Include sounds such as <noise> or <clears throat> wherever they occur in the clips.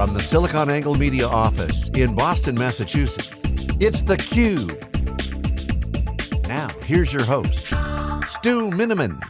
From the SiliconANGLE Media office in Boston, Massachusetts, it's theCUBE. Now, here's your host, Stu Miniman.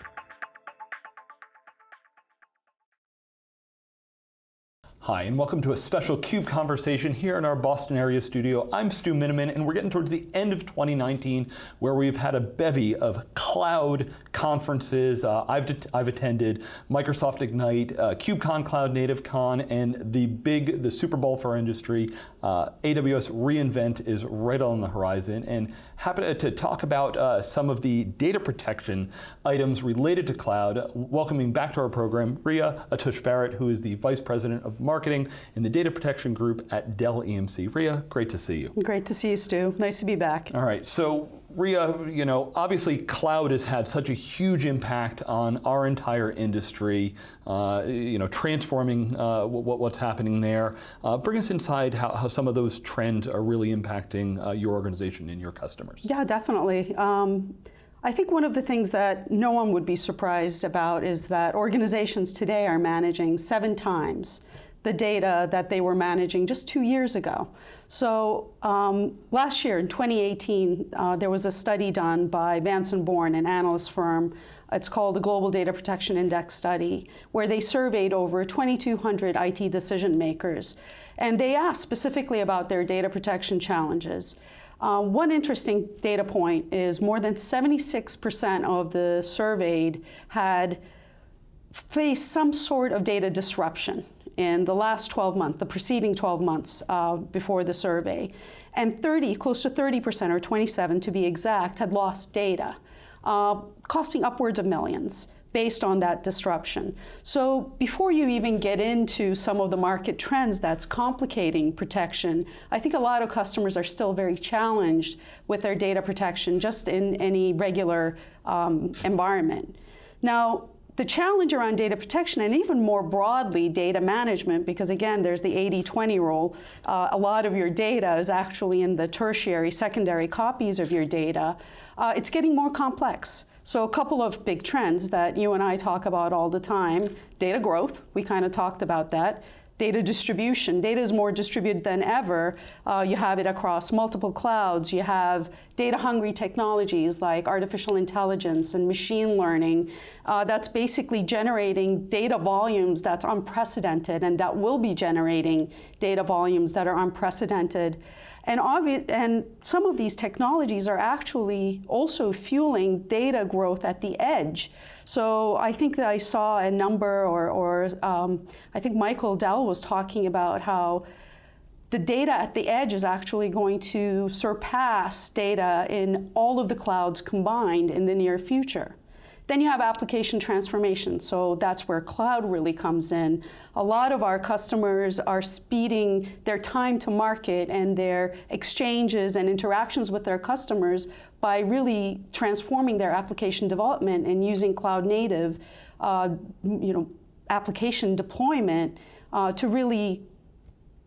Hi, and welcome to a special CUBE conversation here in our Boston area studio. I'm Stu Miniman, and we're getting towards the end of 2019, where we've had a bevy of cloud conferences. Uh, I've, I've attended Microsoft Ignite, uh, KubeCon Cloud Native Con, and the big, the Super Bowl for industry, uh, AWS reInvent is right on the horizon, and happy to talk about uh, some of the data protection items related to cloud. Welcoming back to our program, Ria Atush-Barrett, who is the Vice President of Marketing Marketing in the Data Protection Group at Dell EMC. Ria, great to see you. Great to see you, Stu. Nice to be back. All right, so Ria, you know, obviously cloud has had such a huge impact on our entire industry, uh, you know, transforming uh, what, what's happening there. Uh, bring us inside how, how, some of those trends are really impacting uh, your organization and your customers. Yeah, definitely. Um, I think one of the things that no one would be surprised about is that organizations today are managing seven times the data that they were managing just two years ago. So um, last year in 2018, uh, there was a study done by Vance & Born, an analyst firm. It's called the Global Data Protection Index Study, where they surveyed over 2,200 IT decision makers. And they asked specifically about their data protection challenges. Uh, one interesting data point is more than 76% of the surveyed had faced some sort of data disruption in the last 12 months, the preceding 12 months uh, before the survey. And 30, close to 30%, or 27 to be exact, had lost data, uh, costing upwards of millions based on that disruption. So before you even get into some of the market trends that's complicating protection, I think a lot of customers are still very challenged with their data protection just in any regular um, environment. Now, the challenge around data protection and even more broadly data management, because again, there's the 80-20 rule, uh, a lot of your data is actually in the tertiary, secondary copies of your data, uh, it's getting more complex. So a couple of big trends that you and I talk about all the time, data growth, we kind of talked about that, data distribution. Data is more distributed than ever. Uh, you have it across multiple clouds. You have data-hungry technologies like artificial intelligence and machine learning. Uh, that's basically generating data volumes that's unprecedented and that will be generating data volumes that are unprecedented. And, and some of these technologies are actually also fueling data growth at the edge. So I think that I saw a number, or, or um, I think Michael Dell was talking about how the data at the edge is actually going to surpass data in all of the clouds combined in the near future. Then you have application transformation, so that's where cloud really comes in. A lot of our customers are speeding their time to market and their exchanges and interactions with their customers by really transforming their application development and using cloud native uh, you know, application deployment uh, to really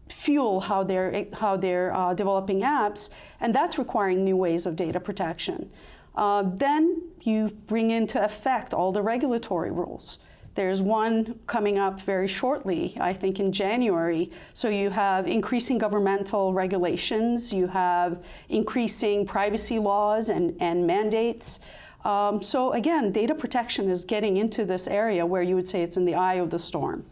fuel how they're, how they're uh, developing apps, and that's requiring new ways of data protection. Uh, then you bring into effect all the regulatory rules. There's one coming up very shortly, I think in January. So you have increasing governmental regulations, you have increasing privacy laws and, and mandates. Um, so again, data protection is getting into this area where you would say it's in the eye of the storm.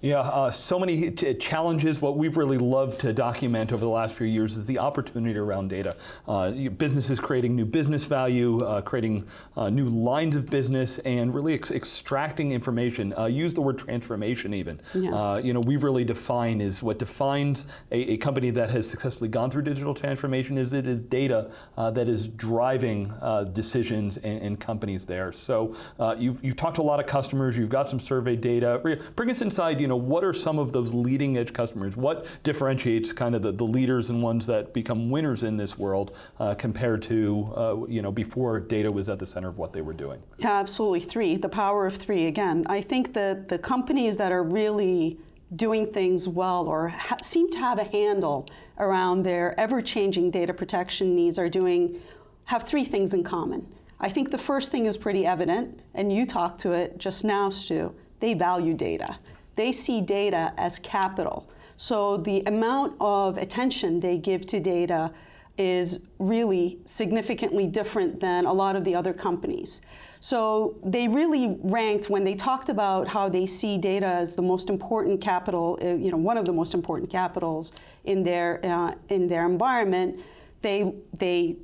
Yeah, uh, so many challenges. What we've really loved to document over the last few years is the opportunity around data. Uh, businesses creating new business value, uh, creating uh, new lines of business, and really ex extracting information. Uh, use the word transformation even. Yeah. Uh, you know, we've really define is what defines a, a, company that has successfully gone through digital transformation is it is data that is driving decisions and, and, companies there. So you've, you've talked to a lot of customers, you've got some survey data. Bring us inside, you you know, what are some of those leading edge customers? What differentiates kind of the, the leaders and ones that become winners in this world uh, compared to, uh, you know, before data was at the center of what they were doing? Yeah, absolutely. Three, the power of three. Again, I think that the companies that are really doing things well or seem to have a handle around their ever-changing data protection needs are doing, have three things in common. I think the first thing is pretty evident, and you talked to it just now, Stu. They value data they see data as capital. So the amount of attention they give to data is really significantly different than a lot of the other companies. So they really ranked when they talked about how they see data as the most important capital, uh, you know, one of the most important capitals in their uh, in their environment. They they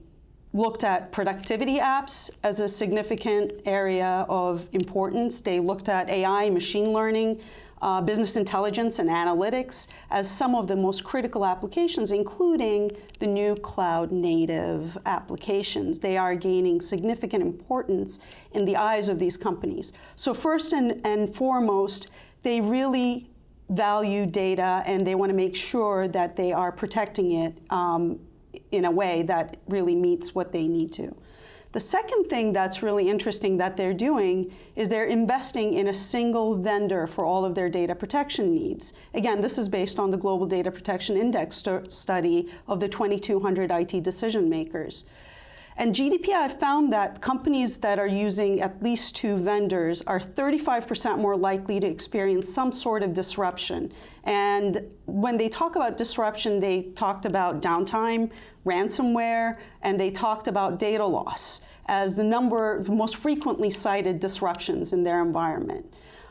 looked at productivity apps as a significant area of importance. They looked at AI, machine learning, uh, business intelligence and analytics as some of the most critical applications, including the new cloud native applications. They are gaining significant importance in the eyes of these companies. So first and, and foremost, they really value data and they want to make sure that they are protecting it um, in a way that really meets what they need to. The second thing that's really interesting that they're doing is they're investing in a single vendor for all of their data protection needs. Again, this is based on the Global Data Protection Index st study of the 2,200 IT decision makers. And GDPI found that companies that are using at least two vendors are 35% more likely to experience some sort of disruption. And when they talk about disruption, they talked about downtime, ransomware, and they talked about data loss as the number most frequently cited disruptions in their environment.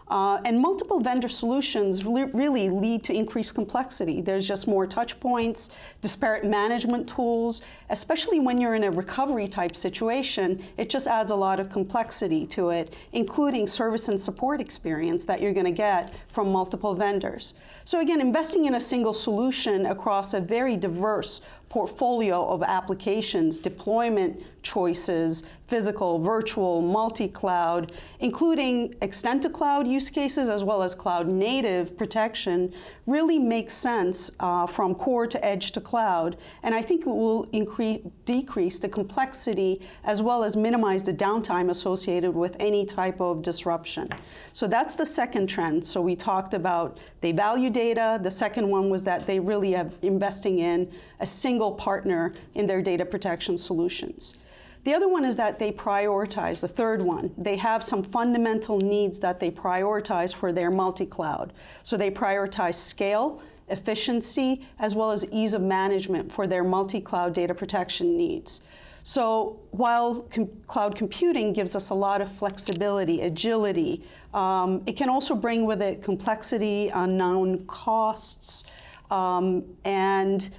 Uh, and multiple vendor solutions really lead to increased complexity. There's just more touch points, disparate management tools, especially when you're in a recovery type situation, it just adds a lot of complexity to it, including service and support experience that you're going to get from multiple vendors. So again, investing in a single solution across a very diverse portfolio of applications, deployment choices, physical, virtual, multi-cloud, including extend-to-cloud use cases as well as cloud-native protection, really makes sense uh, from core to edge to cloud. And I think it will increase, decrease the complexity as well as minimize the downtime associated with any type of disruption. So that's the second trend. So we talked about they value data. The second one was that they really are investing in a single partner in their data protection solutions. The other one is that they prioritize, the third one, they have some fundamental needs that they prioritize for their multi-cloud. So they prioritize scale, efficiency, as well as ease of management for their multi-cloud data protection needs. So while com cloud computing gives us a lot of flexibility, agility, um, it can also bring with it complexity, unknown costs, um, and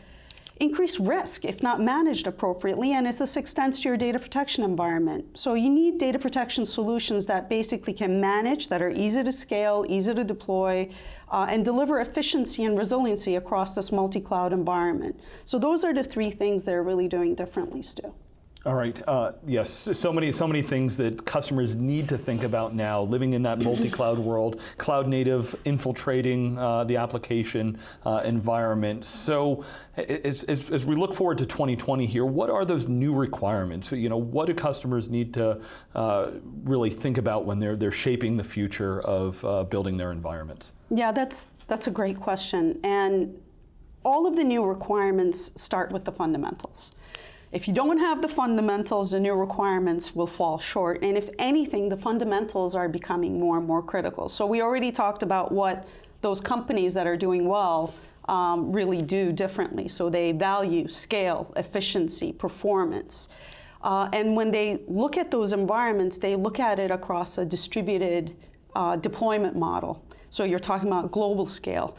increased risk if not managed appropriately, and if this extends to your data protection environment. So you need data protection solutions that basically can manage, that are easy to scale, easy to deploy, uh, and deliver efficiency and resiliency across this multi-cloud environment. So those are the three things they're really doing differently, Stu. All right. Uh, yes. So many, so many things that customers need to think about now. Living in that multi-cloud <clears throat> world, cloud native, infiltrating uh, the application uh, environment. So, as, as, as, we look forward to 2020 here, what are those new requirements? You know, what do customers need to uh, really think about when they're they're shaping the future of uh, building their environments? Yeah, that's that's a great question, and all of the new requirements start with the fundamentals. If you don't have the fundamentals, the new requirements will fall short. And if anything, the fundamentals are becoming more and more critical. So we already talked about what those companies that are doing well um, really do differently. So they value scale, efficiency, performance. Uh, and when they look at those environments, they look at it across a distributed uh, deployment model. So you're talking about global scale,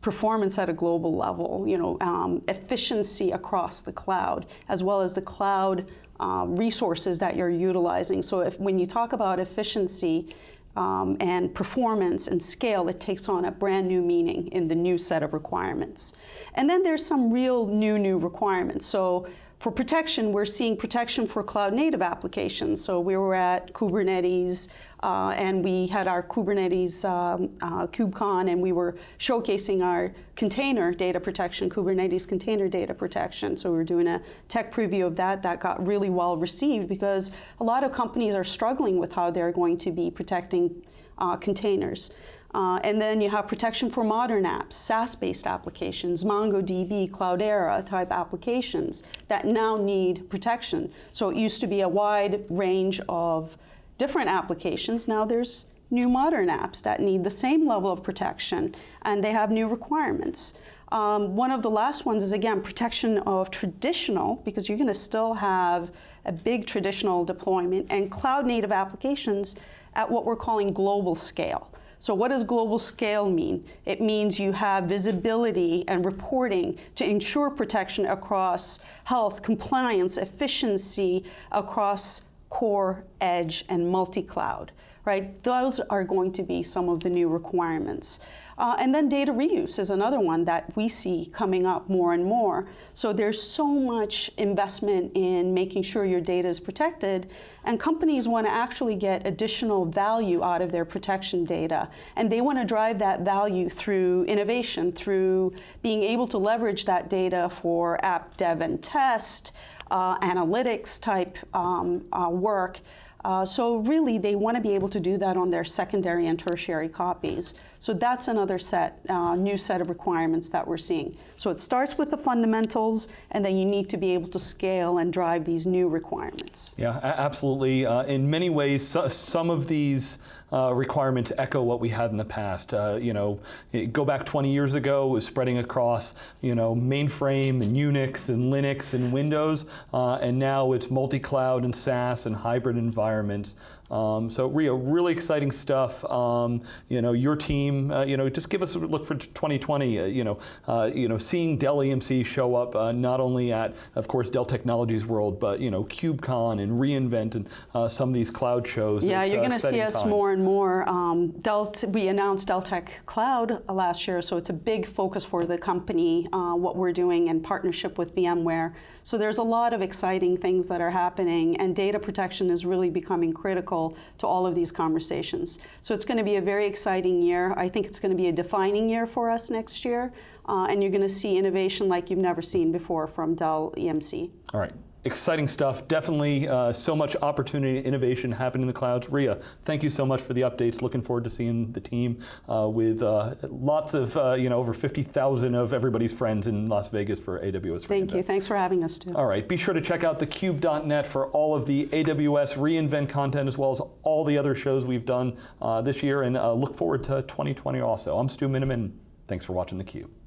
performance at a global level, you know, um, efficiency across the cloud, as well as the cloud um, resources that you're utilizing. So if, when you talk about efficiency um, and performance and scale, it takes on a brand new meaning in the new set of requirements. And then there's some real new, new requirements. So for protection, we're seeing protection for cloud native applications. So we were at Kubernetes uh, and we had our Kubernetes um, uh, KubeCon and we were showcasing our container data protection, Kubernetes container data protection. So we were doing a tech preview of that. That got really well received because a lot of companies are struggling with how they're going to be protecting uh, containers. Uh, and then you have protection for modern apps, SaaS-based applications, MongoDB, Cloudera type applications that now need protection. So it used to be a wide range of different applications. Now there's new modern apps that need the same level of protection, and they have new requirements. Um, one of the last ones is again protection of traditional, because you're going to still have a big traditional deployment, and cloud native applications at what we're calling global scale. So what does global scale mean? It means you have visibility and reporting to ensure protection across health, compliance, efficiency, across core, edge, and multi-cloud, right? Those are going to be some of the new requirements. Uh, and then data reuse is another one that we see coming up more and more. So there's so much investment in making sure your data is protected, and companies want to actually get additional value out of their protection data. And they want to drive that value through innovation, through being able to leverage that data for app dev and test, uh, analytics type um, uh, work. Uh, so really, they want to be able to do that on their secondary and tertiary copies. So that's another set, uh, new set of requirements that we're seeing. So it starts with the fundamentals, and then you need to be able to scale and drive these new requirements. Yeah, absolutely. Uh, in many ways, so, some of these uh, requirements echo what we had in the past. Uh, you know, go back 20 years ago, it was spreading across, you know, mainframe and Unix and Linux and Windows, uh, and now it's multi-cloud and SaaS and hybrid environments. Um, so Ria, really exciting stuff. Um, you know, your team, uh, you know, just give us a look for 2020. Uh, you know, uh, you know, seeing Dell EMC show up uh, not only at, of course, Dell Technologies World, but you know, KubeCon and reInvent and uh, some of these cloud shows. Yeah, it's, you're uh, going to see us times. more and more. Um, Dell, we announced Dell Tech Cloud last year, so it's a big focus for the company. what we're doing in partnership with VMware. So there's a lot of exciting things that are happening, and data protection is really becoming critical to all of these conversations. So it's going to be a very exciting year. I think it's going to be a defining year for us next year, uh, and you're going to see innovation like you've never seen before from Dell EMC. All right exciting stuff. Definitely uh, so much opportunity, and innovation happening in the clouds. Ria, thank you so much for the updates. Looking forward to seeing the team uh, with uh, lots of, uh, you know, over 50,000 of everybody's friends in Las Vegas for AWS Thank you. Thanks for having us, Stu. All right. Be sure to check out thecube.net for all of the AWS reInvent content as well as all the other shows we've done uh, this year and uh, look forward to 2020 also. I'm Stu Miniman. Thanks for watching theCUBE.